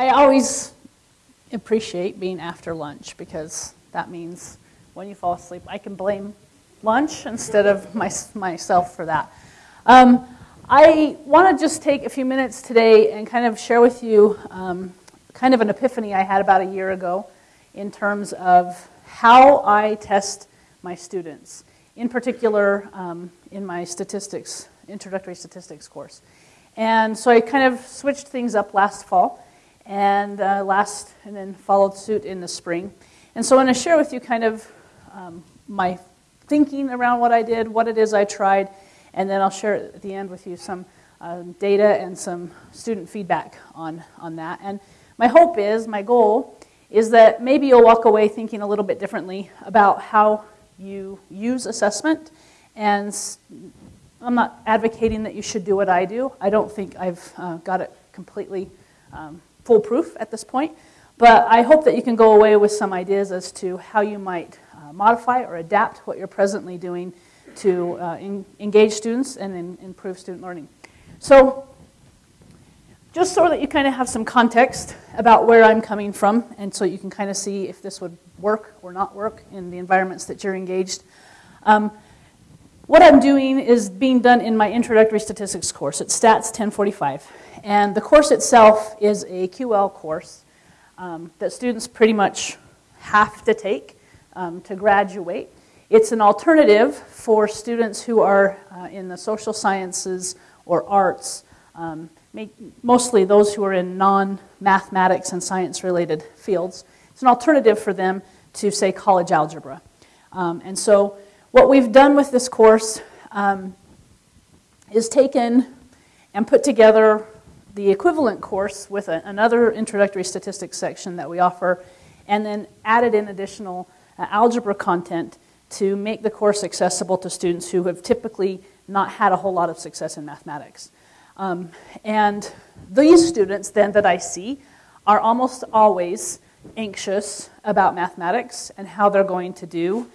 I always appreciate being after lunch because that means when you fall asleep, I can blame lunch instead of my, myself for that. Um, I want to just take a few minutes today and kind of share with you um, kind of an epiphany I had about a year ago in terms of how I test my students, in particular um, in my statistics, introductory statistics course. And so I kind of switched things up last fall and uh, last, and then followed suit in the spring. And so I want to share with you kind of um, my thinking around what I did, what it is I tried, and then I'll share at the end with you some um, data and some student feedback on, on that. And my hope is, my goal, is that maybe you'll walk away thinking a little bit differently about how you use assessment. And I'm not advocating that you should do what I do. I don't think I've uh, got it completely um, foolproof at this point. But I hope that you can go away with some ideas as to how you might uh, modify or adapt what you're presently doing to uh, in, engage students and in, improve student learning. So just so that you kind of have some context about where I'm coming from and so you can kind of see if this would work or not work in the environments that you're engaged. Um, what I'm doing is being done in my introductory statistics course. It's Stats 1045. And the course itself is a QL course um, that students pretty much have to take um, to graduate. It's an alternative for students who are uh, in the social sciences or arts, um, mostly those who are in non-mathematics and science-related fields. It's an alternative for them to, say, college algebra. Um, and so what we've done with this course um, is taken and put together the equivalent course with a, another introductory statistics section that we offer, and then added in additional uh, algebra content to make the course accessible to students who have typically not had a whole lot of success in mathematics. Um, and these students then that I see are almost always anxious about mathematics and how they're going to do.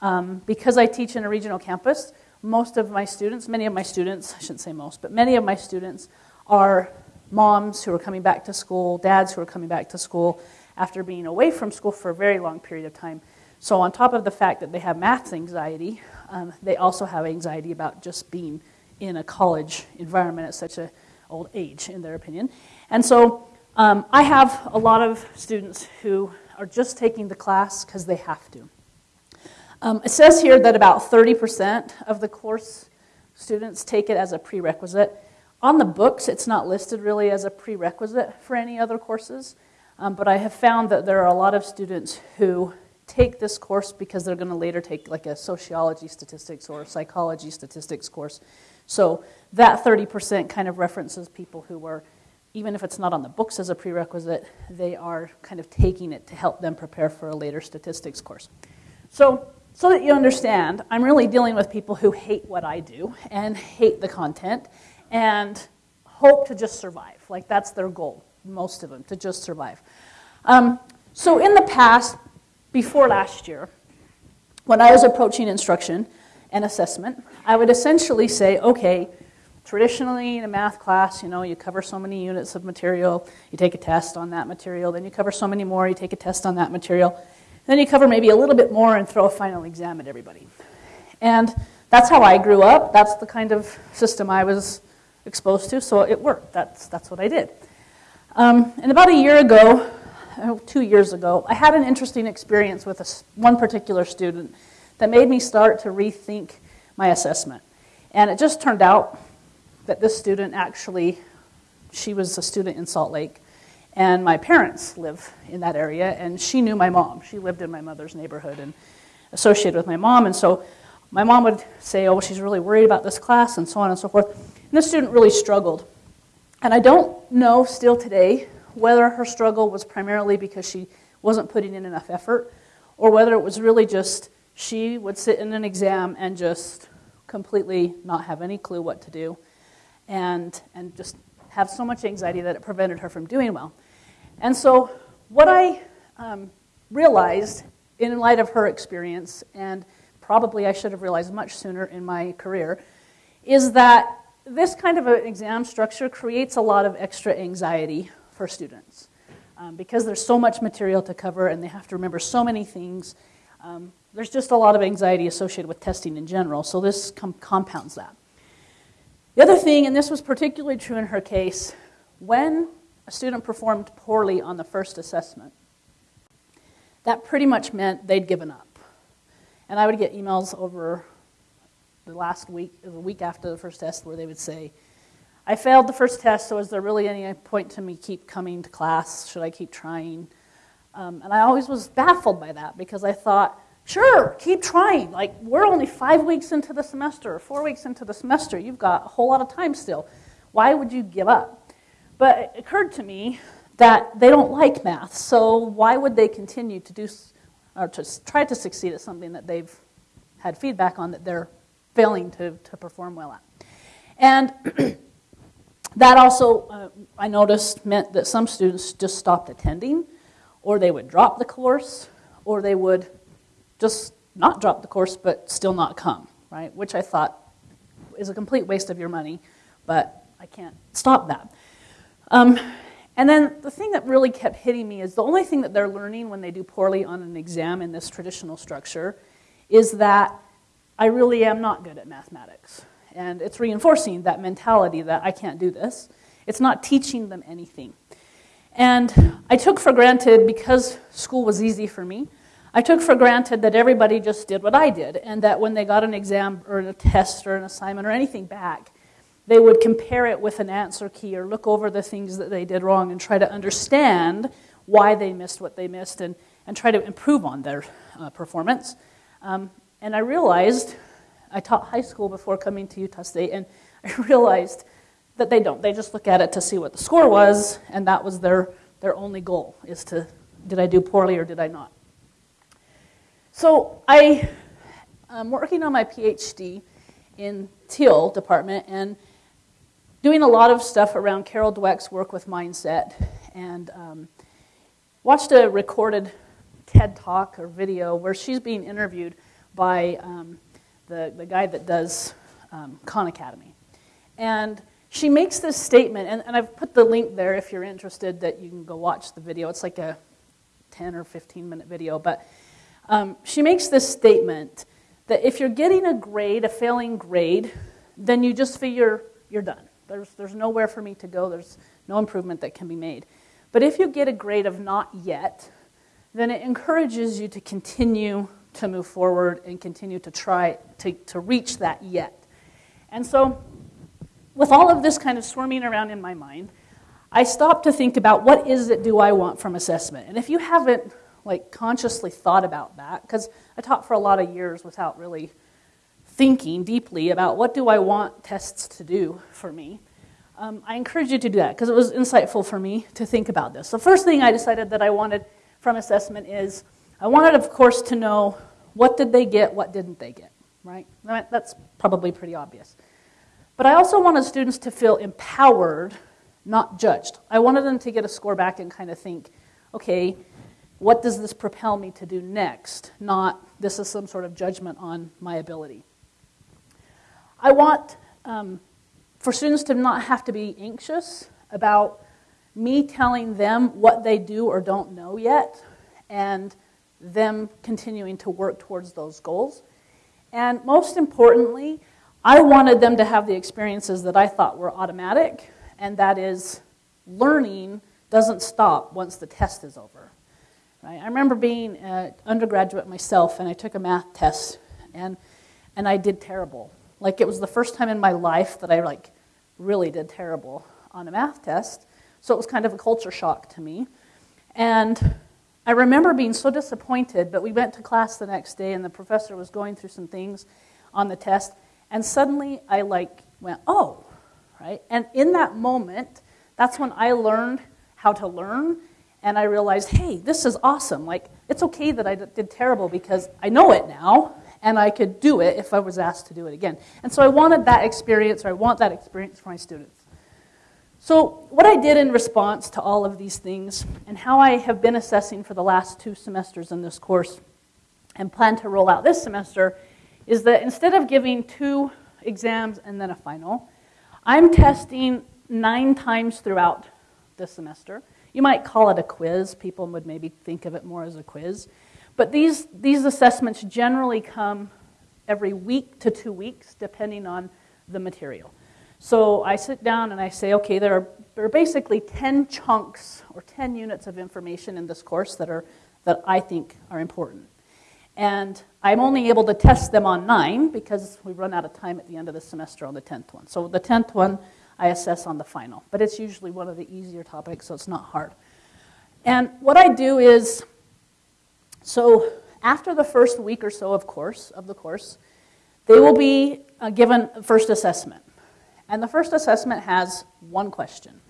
Um, because I teach in a regional campus, most of my students, many of my students, I shouldn't say most, but many of my students are moms who are coming back to school, dads who are coming back to school after being away from school for a very long period of time. So, on top of the fact that they have math anxiety, um, they also have anxiety about just being in a college environment at such an old age, in their opinion. And so, um, I have a lot of students who are just taking the class because they have to. Um, it says here that about 30% of the course students take it as a prerequisite. On the books, it's not listed really as a prerequisite for any other courses, um, but I have found that there are a lot of students who take this course because they're going to later take like a sociology statistics or psychology statistics course. So that 30% kind of references people who are, even if it's not on the books as a prerequisite, they are kind of taking it to help them prepare for a later statistics course. So, so that you understand, I'm really dealing with people who hate what I do and hate the content and hope to just survive. Like that's their goal, most of them, to just survive. Um, so in the past, before last year, when I was approaching instruction and assessment, I would essentially say, okay, traditionally in a math class, you know, you cover so many units of material, you take a test on that material, then you cover so many more, you take a test on that material, then you cover maybe a little bit more and throw a final exam at everybody. And that's how I grew up. That's the kind of system I was exposed to, so it worked. That's, that's what I did. Um, and about a year ago, two years ago, I had an interesting experience with a, one particular student that made me start to rethink my assessment. And it just turned out that this student actually, she was a student in Salt Lake, and my parents live in that area, and she knew my mom. She lived in my mother's neighborhood and associated with my mom, and so my mom would say, oh, she's really worried about this class, and so on and so forth. And this student really struggled. And I don't know still today whether her struggle was primarily because she wasn't putting in enough effort or whether it was really just she would sit in an exam and just completely not have any clue what to do and, and just have so much anxiety that it prevented her from doing well. And so, what I um, realized in light of her experience, and probably I should have realized much sooner in my career, is that this kind of an exam structure creates a lot of extra anxiety for students. um, because there's so much material to cover and they have to remember so many things. Um, there's just a lot of anxiety associated with testing in general, so this com- compounds that. The other thing, and this was particularly true in her case, when a student performed poorly on the first assessment, that pretty much meant they'd given up. And I would get emails over the last week, the week after the first test, where they would say, I failed the first test, so is there really any point to me keep coming to class? Should I keep trying? Um, and I always was baffled by that because I thought, sure, keep trying. Like, we're only five weeks into the semester, or four weeks into the semester. You've got a whole lot of time still. Why would you give up? But it occurred to me that they don't like math, so why would they continue to do or to try to succeed at something that they've had feedback on that they're failing to, to perform well at? And That also, uh, I noticed, meant that some students just stopped attending, or they would drop the course, or they would just not drop the course but still not come, right? Which I thought is a complete waste of your money, but I can't stop that. Um, and then the thing that really kept hitting me is the only thing that they're learning when they do poorly on an exam in this traditional structure is that I really am not good at mathematics. And it's reinforcing that mentality that I can't do this. It's not teaching them anything. And I took for granted, because school was easy for me, I took for granted that everybody just did what I did, and that when they got an exam or a test or an assignment or anything back, they would compare it with an answer key or look over the things that they did wrong and try to understand why they missed what they missed and, and try to improve on their uh, performance. Um, and I realized I taught high school before coming to Utah State, and I realized that they don't. They just look at it to see what the score was, and that was their, their only goal, is to, did I do poorly or did I not? So I am working on my PhD in Teal department and doing a lot of stuff around Carol Dweck's work with mindset and um, watched a recorded TED talk or video where she's being interviewed by um, the, the guy that does um, Khan Academy. And she makes this statement, and, and I've put the link there if you're interested that you can go watch the video. It's like a 10 or 15 minute video, but um, she makes this statement that if you're getting a grade, a failing grade, then you just figure you're done. There's, there's nowhere for me to go, there's no improvement that can be made. But if you get a grade of not yet, then it encourages you to continue to move forward and continue to try to, to reach that yet. And so, with all of this kind of swarming around in my mind, I stopped to think about what is it do I want from assessment? And if you haven't like consciously thought about that, because I taught for a lot of years without really thinking deeply about what do I want tests to do for me, um, I encourage you to do that because it was insightful for me to think about this. The first thing I decided that I wanted from assessment is I wanted, of course, to know what did they get, what didn't they get, right? That's probably pretty obvious. But I also wanted students to feel empowered, not judged. I wanted them to get a score back and kind of think, okay, what does this propel me to do next? Not this is some sort of judgment on my ability. I want um, for students to not have to be anxious about me telling them what they do or don't know yet and them continuing to work towards those goals. And most importantly, I wanted them to have the experiences that I thought were automatic, and that is learning doesn't stop once the test is over. Right? I remember being an undergraduate myself, and I took a math test, and, and I did terrible. Like it was the first time in my life that I like really did terrible on a math test. So it was kind of a culture shock to me. And I remember being so disappointed, but we went to class the next day and the professor was going through some things on the test, and suddenly I like went, "Oh." Right? And in that moment, that's when I learned how to learn and I realized, "Hey, this is awesome. Like it's okay that I did terrible because I know it now." And I could do it if I was asked to do it again. And so I wanted that experience, or I want that experience for my students. So, what I did in response to all of these things, and how I have been assessing for the last two semesters in this course, and plan to roll out this semester, is that instead of giving two exams and then a final, I'm testing nine times throughout this semester You might call it a quiz. People would maybe think of it more as a quiz. But these, these assessments generally come every week to two weeks, depending on the material. So I sit down and I say, okay, there are, there are basically 10 chunks or 10 units of information in this course that, are, that I think are important. And I'm only able to test them on nine because we run out of time at the end of the semester on the 10th one. So the 10th one I assess on the final, but it's usually one of the easier topics, so it's not hard. And what I do is, so after the first week or so of course of the course, they will be uh, given first assessment. And the first assessment has one question.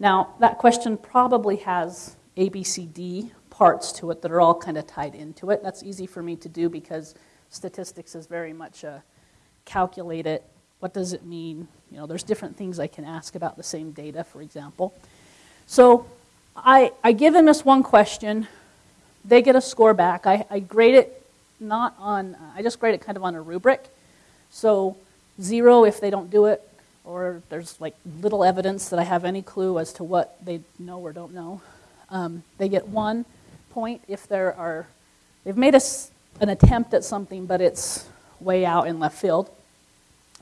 Now, that question probably has A, B, C, D parts to it that are all kind of tied into it. That's easy for me to do because statistics is very much a calculate it, what does it mean? You know, there's different things I can ask about the same data, for example. So I, I give them this one question. They get a score back. I, I grade it not on, I just grade it kind of on a rubric. So zero if they don't do it, or there's like little evidence that I have any clue as to what they know or don't know. Um, they get one point if there are, they've made a, an attempt at something, but it's way out in left field.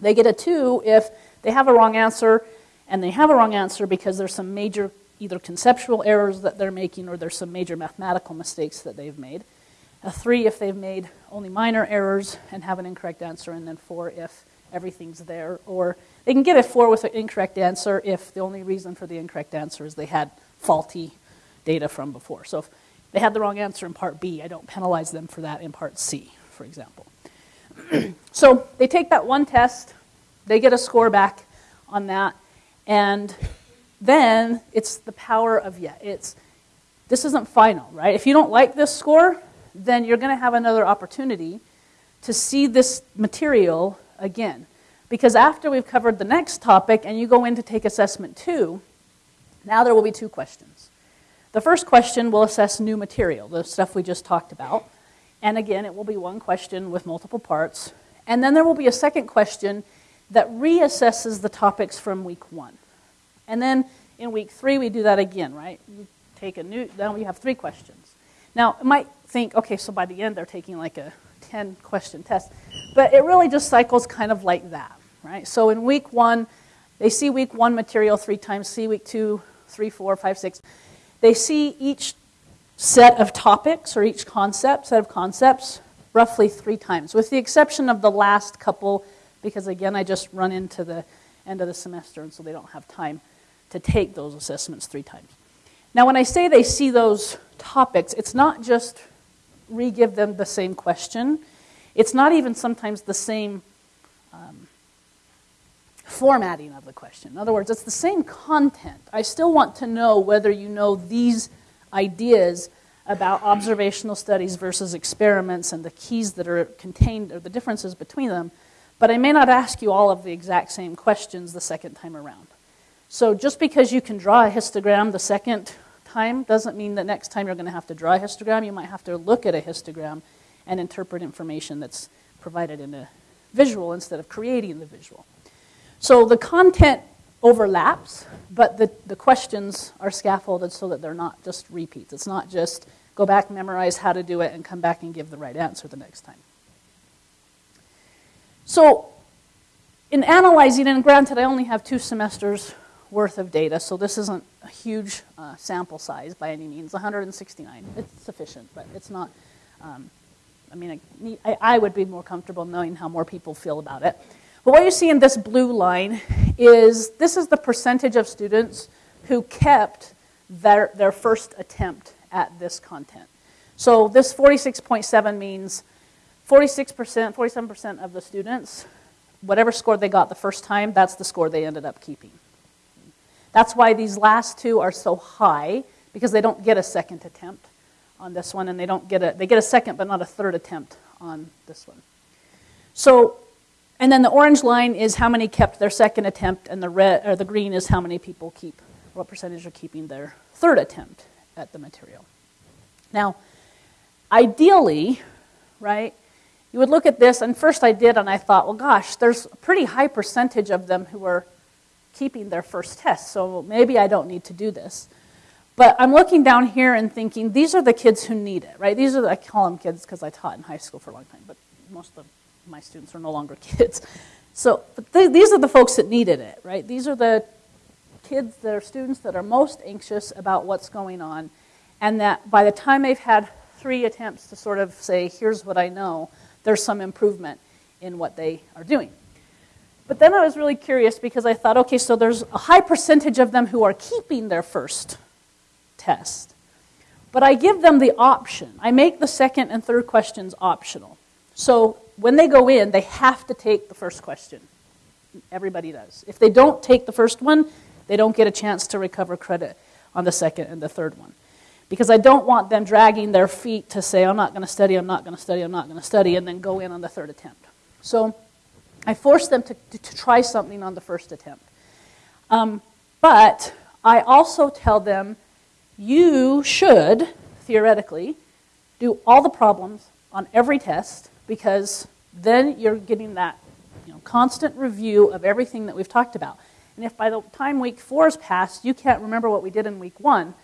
They get a two if they have a wrong answer, and they have a wrong answer because there's some major either conceptual errors that they're making or there's some major mathematical mistakes that they've made. A three if they've made only minor errors and have an incorrect answer, and then four if everything's there. Or they can get a four with an incorrect answer if the only reason for the incorrect answer is they had faulty data from before. So if they had the wrong answer in part B. I don't penalize them for that in part C, for example. so they take that one test, they get a score back on that, and then it's the power of yeah, it's this isn't final, right? If you don't like this score, then you're going to have another opportunity to see this material again. Because after we've covered the next topic and you go in to take assessment two, now there will be two questions. The first question will assess new material, the stuff we just talked about. And again, it will be one question with multiple parts. And then there will be a second question that reassesses the topics from week one. And then in week three, we do that again, right? You take a new, now we have three questions. Now, you might think, okay, so by the end they're taking like a 10 question test. But it really just cycles kind of like that, right? So in week one, they see week one material three times, see week two, three, four, five, six. They see each set of topics or each concept, set of concepts, roughly three times, with the exception of the last couple, because again, I just run into the end of the semester, and so they don't have time to take those assessments three times. Now, when I say they see those topics, it's not just re give them the same question, it's not even sometimes the same um, formatting of the question. In other words, it's the same content. I still want to know whether you know these ideas about observational studies versus experiments and the keys that are contained or the differences between them, but I may not ask you all of the exact same questions the second time around. So just because you can draw a histogram the second time doesn't mean that next time you're going to have to draw a histogram. You might have to look at a histogram and interpret information that's provided in a visual instead of creating the visual. So the content overlaps, but the, the questions are scaffolded so that they're not just repeats. It's not just go back, memorize how to do it, and come back and give the right answer the next time. So, in analyzing, and granted, I only have two semesters worth of data, so this isn't a huge uh, sample size by any means 169. It's sufficient, but it's not. Um, I mean, I, I would be more comfortable knowing how more people feel about it. But what you see in this blue line is this is the percentage of students who kept their, their first attempt at this content. So this 46.7 means 46%, 47% of the students, whatever score they got the first time, that's the score they ended up keeping. That's why these last two are so high, because they don't get a second attempt on this one, and they don't get a, they get a second but not a third attempt on this one. So and then the orange line is how many kept their second attempt, and the red or the green is how many people keep, what percentage are keeping their third attempt at the material. Now, ideally, right, you would look at this, and first I did, and I thought, well, gosh, there's a pretty high percentage of them who are keeping their first test, so maybe I don't need to do this. But I'm looking down here and thinking, these are the kids who need it, right? These are the, I call them kids because I taught in high school for a long time, but most of my students are no longer kids. So th- these are the folks that needed it, right? These are the kids that are students that are most anxious about what's going on, and that by the time they've had three attempts to sort of say, here's what I know, there's some improvement in what they are doing. But then I was really curious because I thought, okay, so there's a high percentage of them who are keeping their first test. But I give them the option. I make the second and third questions optional. So when they go in, they have to take the first question. Everybody does. If they don't take the first one, they don't get a chance to recover credit on the second and the third one. Because I don't want them dragging their feet to say, I'm not going to study, I'm not going to study, I'm not going to study, and then go in on the third attempt. So I force them to, to, to try something on the first attempt. Um, but I also tell them you should, theoretically, do all the problems on every test because then you're getting that you know, constant review of everything that we've talked about. And if by the time week four is passed, you can't remember what we did in week one,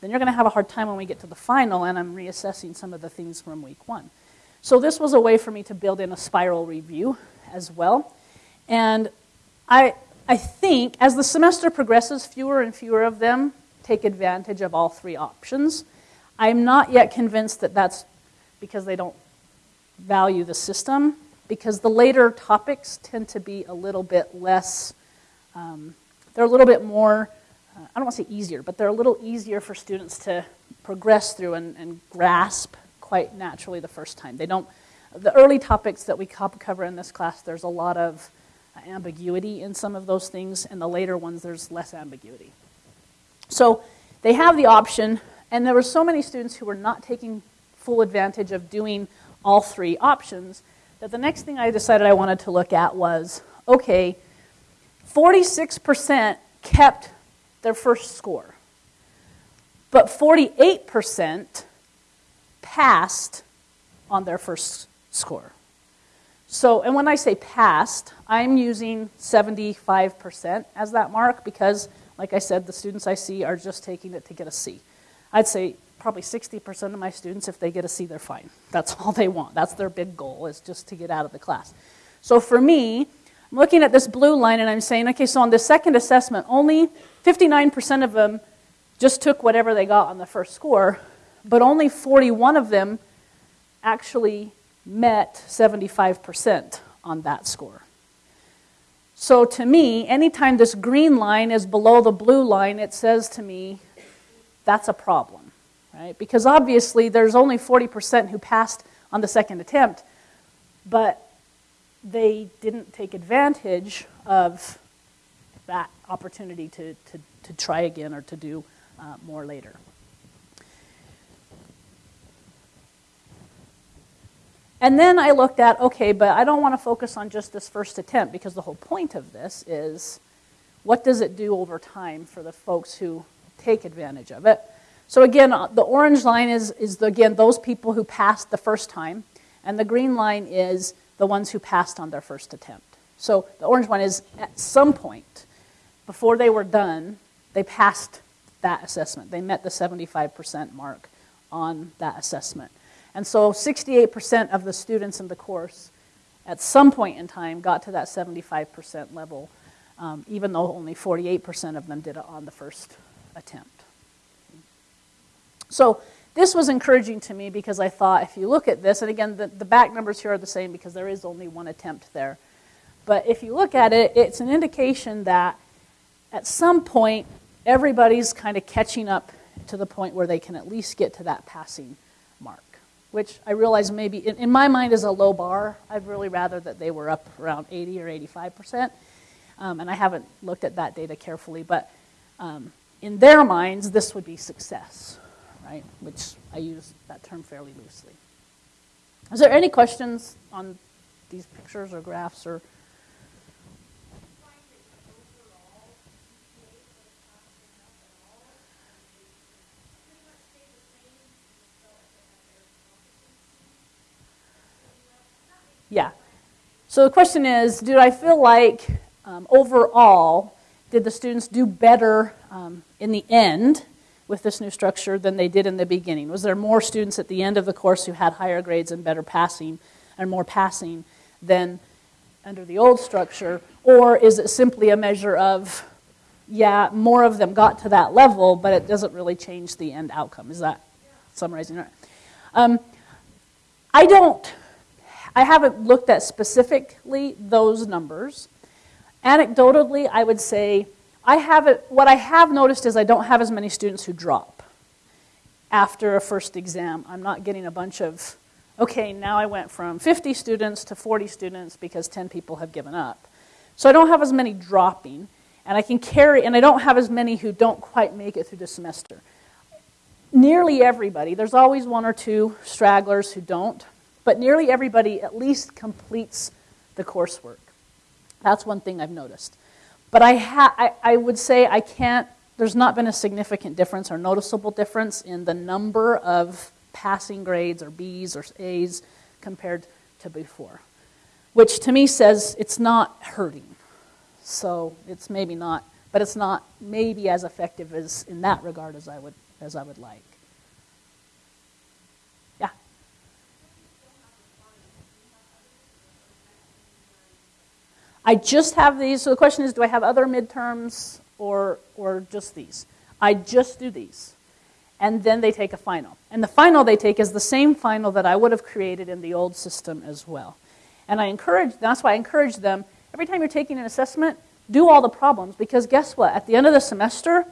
then you're going to have a hard time when we get to the final, and I'm reassessing some of the things from week one. So this was a way for me to build in a spiral review as well. And I, I think as the semester progresses, fewer and fewer of them take advantage of all three options. I'm not yet convinced that that's because they don't value the system, because the later topics tend to be a little bit less, um, they're a little bit more, uh, I don't want to say easier, but they're a little easier for students to progress through and, and grasp quite naturally the first time. They don't, the early topics that we cover in this class, there's a lot of ambiguity in some of those things, and the later ones, there's less ambiguity. So they have the option, and there were so many students who were not taking full advantage of doing all three options that the next thing I decided I wanted to look at was okay, 46% kept their first score, but 48% passed on their first score. So, and when I say passed, I'm using 75% as that mark because like I said, the students I see are just taking it to get a C. I'd say probably 60% of my students, if they get a C, they're fine. That's all they want. That's their big goal, is just to get out of the class. So for me, I'm looking at this blue line and I'm saying, okay, so on the second assessment, only 59% of them just took whatever they got on the first score, but only 41 of them actually met 75% on that score. So to me, anytime this green line is below the blue line, it says to me, that's a problem, right? Because obviously there's only 40% who passed on the second attempt, but they didn't take advantage of that opportunity to, to, to try again or to do uh, more later. And then I looked at, okay, but I don't want to focus on just this first attempt because the whole point of this is what does it do over time for the folks who take advantage of it? So again, uh, the orange line is, is the, again, those people who passed the first time, and the green line is the ones who passed on their first attempt. So the orange one is at some point, before they were done, they passed that assessment. They met the 75% mark on that assessment. And so 68% of the students in the course at some point in time got to that 75% level, um, even though only 48% of them did it on the first attempt. So this was encouraging to me because I thought if you look at this, and again, the, the back numbers here are the same because there is only one attempt there. But if you look at it, it's an indication that at some point, everybody's kind of catching up to the point where they can at least get to that passing mark which I realize maybe in, in, my mind is a low bar. I'd really rather that they were up around 80 or 85 percent. Um, and I haven't looked at that data carefully, but um, in their minds, this would be success, right? Which I use that term fairly loosely. Is there any questions on these pictures or graphs or? Yeah. So the question is, did I feel like um, overall, did the students do better um, in the end with this new structure than they did in the beginning? Was there more students at the end of the course who had higher grades and better passing and more passing than under the old structure? Or is it simply a measure of, yeah, more of them got to that level, but it doesn't really change the end outcome? Is that summarizing right? Um, I don't, I haven't looked at specifically those numbers. Anecdotally, I would say I haven't, what I have noticed is I don't have as many students who drop after a first exam. I'm not getting a bunch of, okay, now I went from 50 students to 40 students because 10 people have given up. So I don't have as many dropping, and I can carry, and I don't have as many who don't quite make it through the semester. Nearly everybody, there's always one or two stragglers who don't, but nearly everybody at least completes the coursework. That's one thing I've noticed. But I, ha- I, I would say I can't, there's not been a significant difference or noticeable difference in the number of passing grades or B's or A's compared to before, which to me says it's not hurting. So it's maybe not, but it's not maybe as effective as in that regard as I would, as I would like. I just have these. So the question is, do I have other midterms or, or just these? I just do these. And then they take a final. And the final they take is the same final that I would have created in the old system as well. And I encourage, that's why I encourage them, every time you're taking an assessment, do all the problems because guess what? At the end of the semester,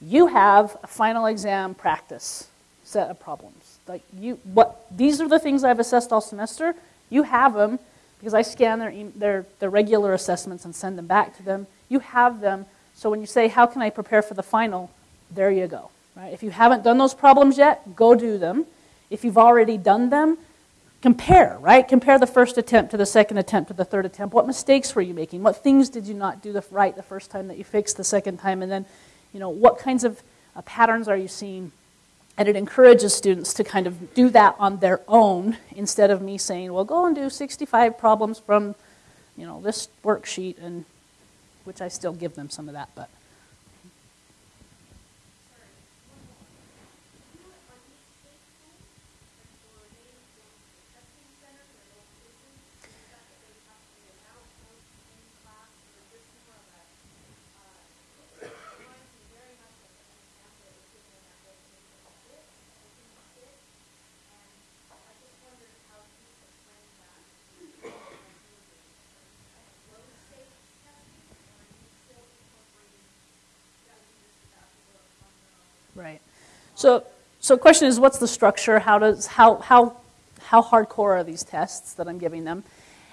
you have a final exam practice set of problems. Like you, what, these are the things I've assessed all semester. You have them because I scan their, their, their regular assessments and send them back to them. You have them, so when you say, how can I prepare for the final, there you go. Right? If you haven't done those problems yet, go do them. If you've already done them, compare, right? Compare the first attempt to the second attempt to the third attempt. What mistakes were you making? What things did you not do the, right the first time that you fixed the second time? And then, you know, what kinds of uh, patterns are you seeing and it encourages students to kind of do that on their own instead of me saying, well, go and do 65 problems from, you know, this worksheet, and which I still give them some of that, but. Right. So, so question is, what's the structure? How does how how how hardcore are these tests that I'm giving them?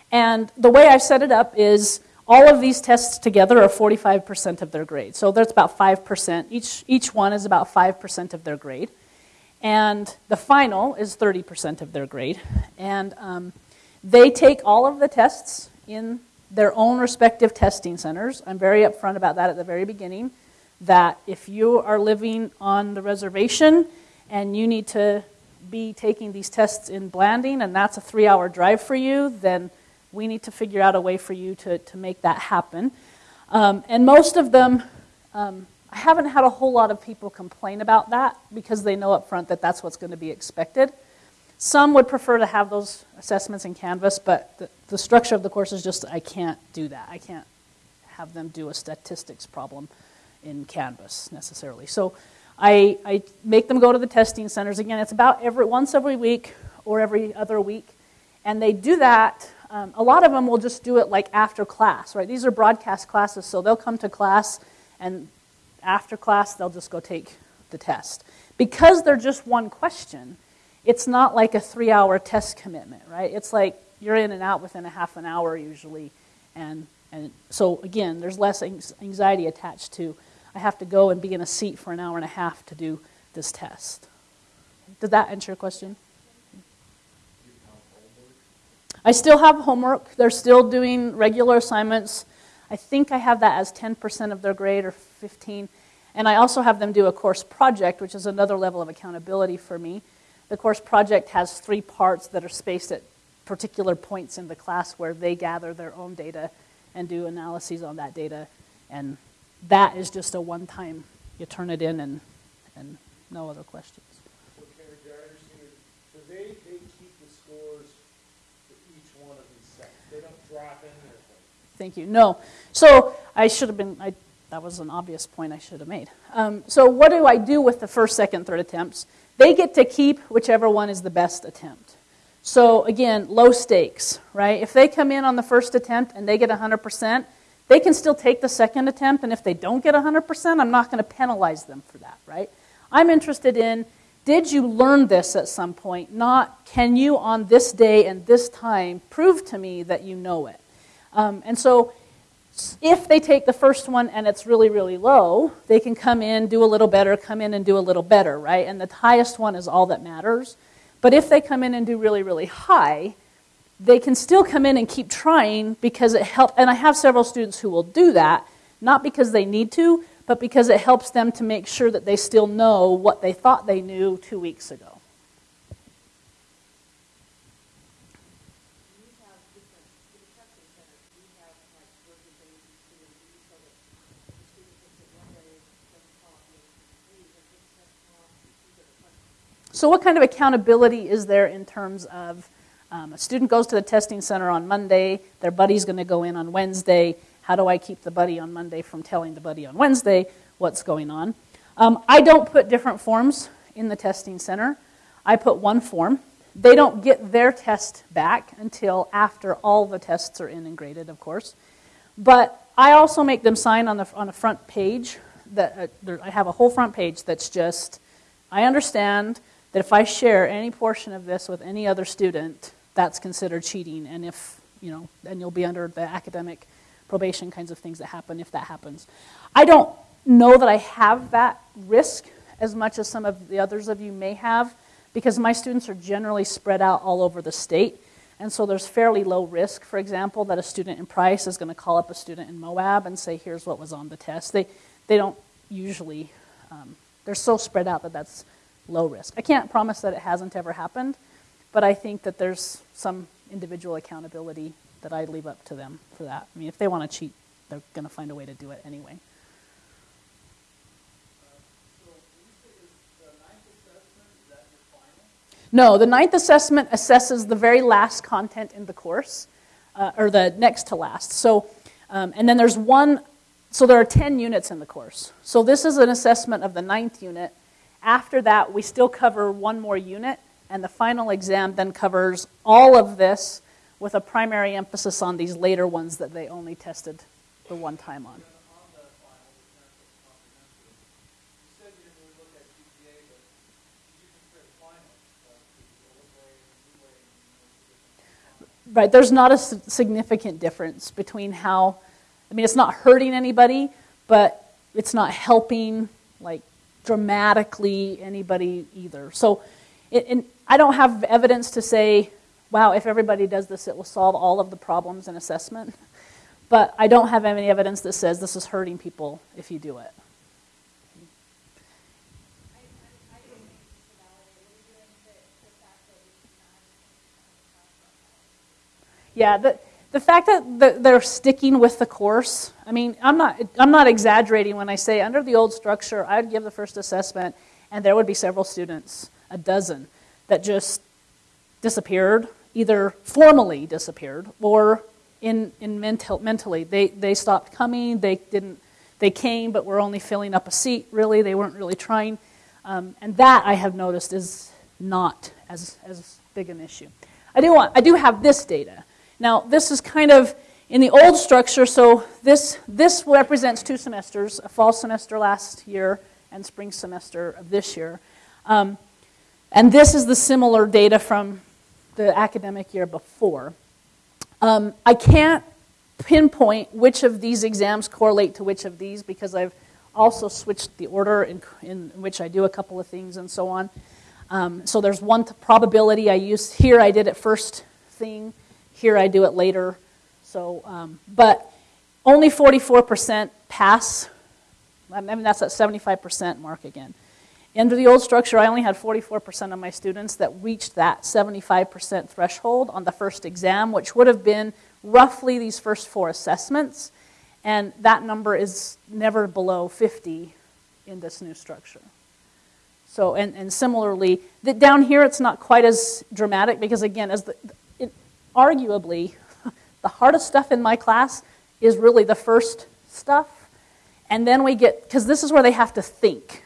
And the way I set it up is all of these tests together are 45% of their grade. So that's about 5%. Each each one is about 5% of their grade. And the final is 30% of their grade. And um, they take all of the tests in their own respective testing centers. I'm very upfront about that at the very beginning that if you are living on the reservation and you need to be taking these tests in Blanding and that's a three hour drive for you, then we need to figure out a way for you to, to make that happen. Um, and most of them, um, I haven't had a whole lot of people complain about that because they know up front that that's what's going to be expected. Some would prefer to have those assessments in Canvas, but the, the structure of the course is just I can't do that. I can't have them do a statistics problem in Canvas necessarily. So I, I make them go to the testing centers. Again, it's about every once every week or every other week. And they do that. Um, a lot of them will just do it like after class, right? These are broadcast classes, so they'll come to class and after class they'll just go take the test. Because they're just one question, it's not like a three hour test commitment, right? It's like you're in and out within a half an hour usually. And, and so, again, there's less anxiety attached to I have to go and be in a seat for an hour and a half to do this test. Did that answer your question? I still have homework. They're still doing regular assignments. I think I have that as 10% of their grade or 15. And I also have them do a course project, which is another level of accountability for me. The course project has three parts that are spaced at particular points in the class where they gather their own data and do analyses on that data and that is just a one time, you turn it in and, and no other questions. So Karen, I understand? So they, they keep the scores for each one of these sets? They don't drop in there? Thank you. No. So I should have been, I, that was an obvious point I should have made. Um, so what do I do with the first, second, third attempts? They get to keep whichever one is the best attempt. So again, low stakes, right? If they come in on the first attempt and they get 100%, they can still take the second attempt, and if they don't get 100%, I'm not going to penalize them for that, right? I'm interested in did you learn this at some point? Not can you on this day and this time prove to me that you know it? Um, and so if they take the first one and it's really, really low, they can come in, do a little better, come in and do a little better, right? And the highest one is all that matters. But if they come in and do really, really high, they can still come in and keep trying because it helps. And I have several students who will do that, not because they need to, but because it helps them to make sure that they still know what they thought they knew two weeks ago. So, what kind of accountability is there in terms of um, a student goes to the testing center on Monday, their buddy's going to go in on Wednesday. How do I keep the buddy on Monday from telling the buddy on Wednesday what's going on? Um, I don't put different forms in the testing center. I put one form. They don't get their test back until after all the tests are in and graded, of course. But I also make them sign on the on a front page that uh, there, I have a whole front page that's just I understand that if I share any portion of this with any other student, that's considered cheating. And if, you know, then you'll be under the academic probation kinds of things that happen if that happens. I don't know that I have that risk as much as some of the others of you may have because my students are generally spread out all over the state. And so there's fairly low risk, for example, that a student in Price is going to call up a student in Moab and say, here's what was on the test. They, they don't usually, um, they're so spread out that that's low risk. I can't promise that it hasn't ever happened, but I think that there's some individual accountability that I leave up to them for that. I mean, if they want to cheat, they're going to find a way to do it anyway. No, the ninth assessment assesses the very last content in the course, uh, or the next to last. So, um, and then there's one, so there are 10 units in the course. So this is an assessment of the ninth unit, after that, we still cover one more unit, and the final exam then covers all of this with a primary emphasis on these later ones that they only tested the one time on. Right, there's not a significant difference between how, I mean, it's not hurting anybody, but it's not helping, like, dramatically anybody either. So it, I don't have evidence to say, wow, if everybody does this, it will solve all of the problems in assessment. But I don't have any evidence that says this is hurting people if you do it. Yeah, the, the fact that they're sticking with the course, I mean, I'm not, I'm not exaggerating when I say under the old structure, I'd give the first assessment and there would be several students, a dozen, that just disappeared, either formally disappeared or in, in mental, mentally. They, they stopped coming, they didn't, they came but were only filling up a seat, really, they weren't really trying. Um, and that I have noticed is not as, as big an issue. I do, want, I do have this data. Now, this is kind of in the old structure, so this, this represents two semesters, a fall semester last year and spring semester of this year. Um, and this is the similar data from the academic year before. Um, I can't pinpoint which of these exams correlate to which of these because I've also switched the order in, in which I do a couple of things and so on. Um, so there's one probability I use here. I did it first thing. Here I do it later. So, um, but only 44% pass. I mean, that's that 75% mark again. Under the old structure, I only had 44% of my students that reached that 75% threshold on the first exam, which would have been roughly these first four assessments. And that number is never below 50 in this new structure. So, and, and similarly, the, down here it's not quite as dramatic because, again, as the, it, arguably, the hardest stuff in my class is really the first stuff. And then we get, because this is where they have to think.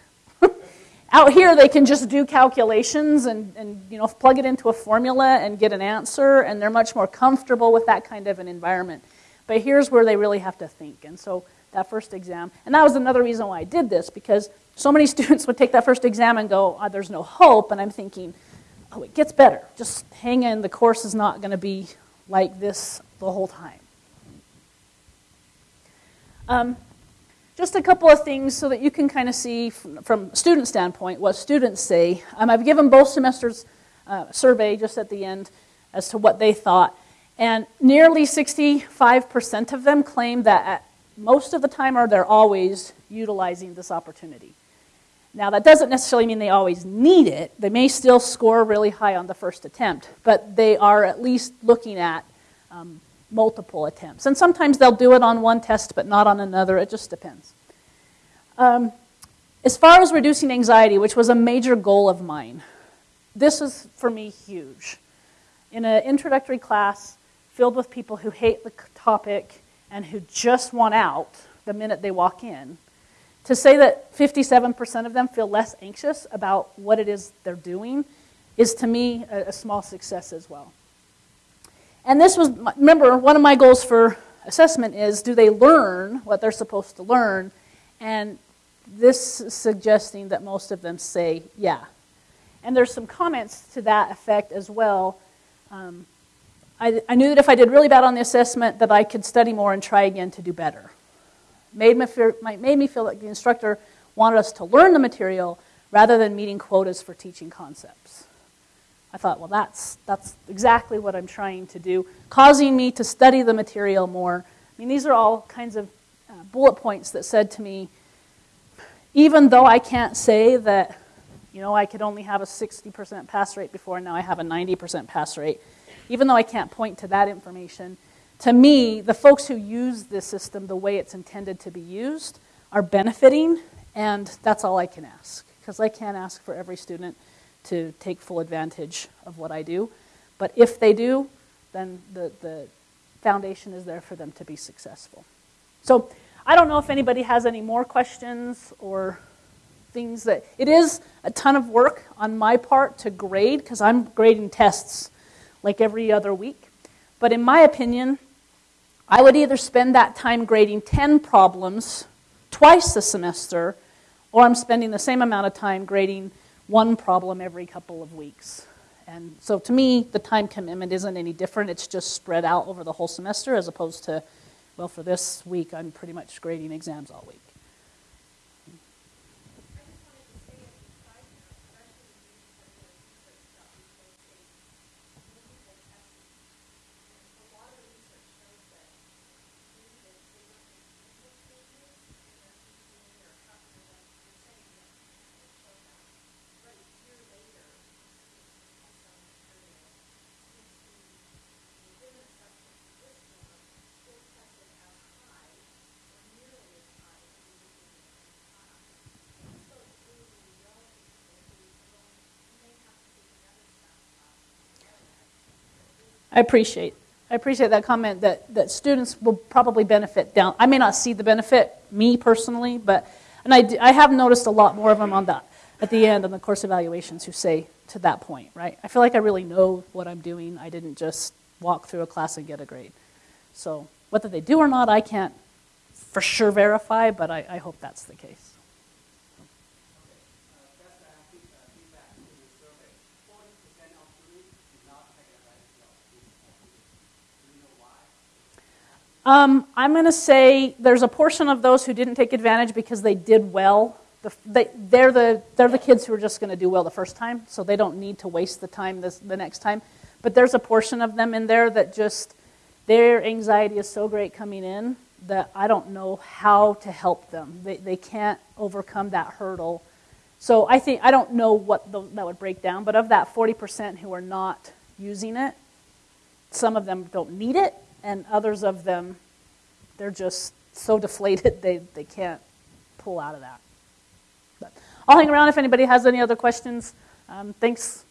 Out here, they can just do calculations and, and you know, plug it into a formula and get an answer, and they're much more comfortable with that kind of an environment. But here's where they really have to think. And so that first exam, and that was another reason why I did this, because so many students would take that first exam and go, oh, there's no hope, and I'm thinking, oh, it gets better. Just hang in, the course is not going to be like this the whole time. Um, just a couple of things so that you can kind of see from, a student standpoint what students say. Um, I've given both semesters uh, survey just at the end as to what they thought. And nearly 65% of them claim that most of the time or they're always utilizing this opportunity. Now, that doesn't necessarily mean they always need it. They may still score really high on the first attempt, but they are at least looking at um, multiple attempts. And sometimes they'll do it on one test but not on another. It just depends. Um, as far as reducing anxiety, which was a major goal of mine, this is for me huge. In an introductory class filled with people who hate the topic and who just want out the minute they walk in, to say that 57% of them feel less anxious about what it is they're doing is to me a, a small success as well. And this was, remember, one of my goals for assessment is do they learn what they're supposed to learn? And this is suggesting that most of them say, yeah. And there's some comments to that effect as well. Um, I, I, knew that if I did really bad on the assessment, that I could study more and try again to do better. Made me made me feel like the instructor wanted us to learn the material rather than meeting quotas for teaching concepts. I thought, well, that's, that's exactly what I'm trying to do, causing me to study the material more. I mean, these are all kinds of uh, bullet points that said to me, even though I can't say that, you know, I could only have a 60% pass rate before, and now I have a 90% pass rate, even though I can't point to that information, to me, the folks who use this system the way it's intended to be used are benefiting, and that's all I can ask, because I can't ask for every student to take full advantage of what I do. But if they do, then the, the foundation is there for them to be successful. So I don't know if anybody has any more questions or things that it is a ton of work on my part to grade because I'm grading tests like every other week. But in my opinion, I would either spend that time grading 10 problems twice a semester, or I'm spending the same amount of time grading one problem every couple of weeks. And so to me, the time commitment isn't any different. It's just spread out over the whole semester as opposed to, well, for this week, I'm pretty much grading exams all week. I appreciate. I appreciate that comment that, that students will probably benefit down. I may not see the benefit, me personally, but and I, I have noticed a lot more of them on that at the end on the course evaluations who say to that point, right? I feel like I really know what I'm doing. I didn't just walk through a class and get a grade. So whether they do or not, I can't for sure verify, but I, I hope that's the case. Um, I'm going to say there's a portion of those who didn't take advantage because they did well. The, they, are the, they're the kids who are just going to do well the first time, so they don't need to waste the time this, the next time. But there's a portion of them in there that just, their anxiety is so great coming in that I don't know how to help them. They, they can't overcome that hurdle. So I think, I don't know what the, that would break down, but of that 40% who are not using it, some of them don't need it, and others of them, they're just so deflated they, they can't pull out of that. But I'll hang around if anybody has any other questions. Um, thanks